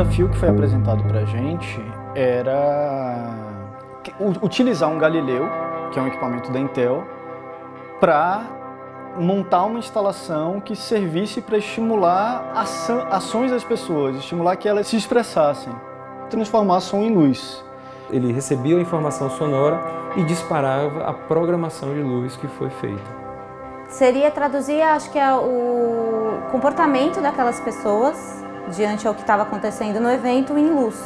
desafio que foi apresentado para a gente era utilizar um Galileu, que é um equipamento da Intel, para montar uma instalação que servisse para estimular ações das pessoas, estimular que elas se expressassem, transformar som em luz. Ele recebia a informação sonora e disparava a programação de luz que foi feita. Seria traduzir, acho que é o comportamento daquelas pessoas diante ao que estava acontecendo no evento em luz.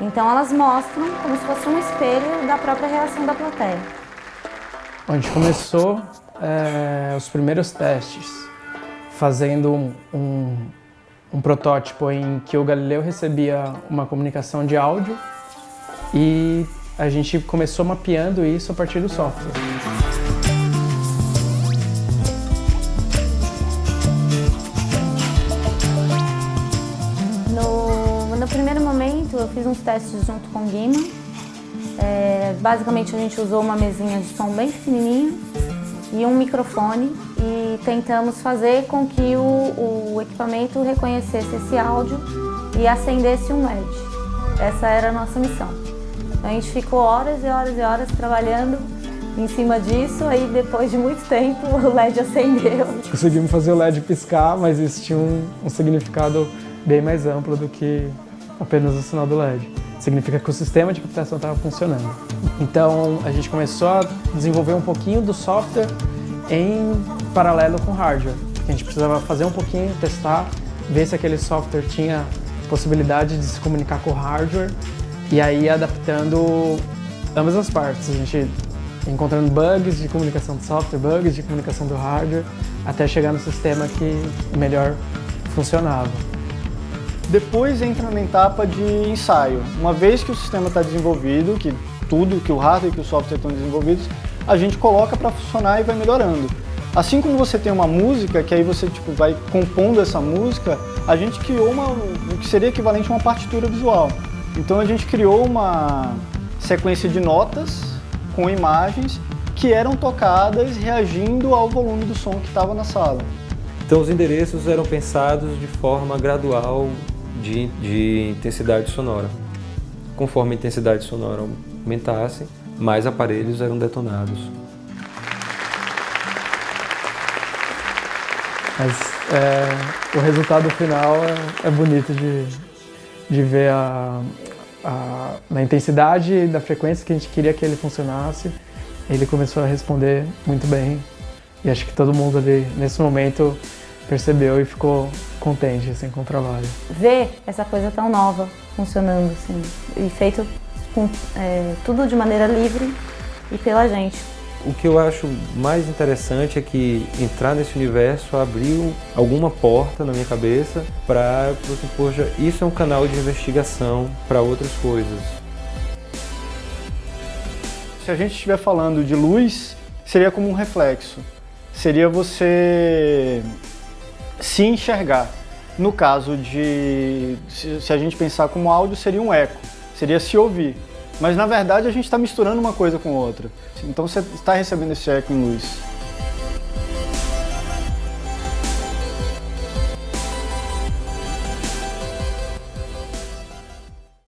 Então elas mostram como se fosse um espelho da própria reação da plateia. A gente começou é, os primeiros testes fazendo um, um, um protótipo em que o Galileu recebia uma comunicação de áudio e a gente começou mapeando isso a partir do software. Eu fiz uns testes junto com o Guima. É, basicamente a gente usou uma mesinha de som bem pequenininha e um microfone e tentamos fazer com que o, o equipamento reconhecesse esse áudio e acendesse um LED. Essa era a nossa missão. A gente ficou horas e horas e horas trabalhando em cima disso, aí depois de muito tempo o LED acendeu. Conseguimos fazer o LED piscar, mas isso tinha um, um significado bem mais amplo do que apenas o sinal do LED. Significa que o sistema de captação estava funcionando. Então a gente começou a desenvolver um pouquinho do software em paralelo com o hardware. A gente precisava fazer um pouquinho, testar, ver se aquele software tinha possibilidade de se comunicar com o hardware e aí adaptando ambas as partes. A gente encontrando bugs de comunicação do software, bugs de comunicação do hardware, até chegar no sistema que melhor funcionava. Depois entra na etapa de ensaio. Uma vez que o sistema está desenvolvido, que tudo, que o hardware e que o software estão desenvolvidos, a gente coloca para funcionar e vai melhorando. Assim como você tem uma música, que aí você tipo, vai compondo essa música, a gente criou uma, o que seria equivalente a uma partitura visual. Então a gente criou uma sequência de notas com imagens que eram tocadas reagindo ao volume do som que estava na sala. Então os endereços eram pensados de forma gradual de, de intensidade sonora. Conforme a intensidade sonora aumentasse, mais aparelhos eram detonados. Mas é, o resultado final é, é bonito de, de ver a, a, na intensidade da frequência que a gente queria que ele funcionasse. Ele começou a responder muito bem e acho que todo mundo ali, nesse momento, percebeu e ficou contente assim, com o trabalho. Ver essa coisa tão nova funcionando assim, e feito com, é, tudo de maneira livre e pela gente. O que eu acho mais interessante é que entrar nesse universo abriu alguma porta na minha cabeça para, assim, poxa, isso é um canal de investigação para outras coisas. Se a gente estiver falando de luz, seria como um reflexo. Seria você se enxergar. No caso de, se a gente pensar como áudio, seria um eco seria se ouvir. Mas na verdade a gente está misturando uma coisa com outra. Então você está recebendo esse eco em luz.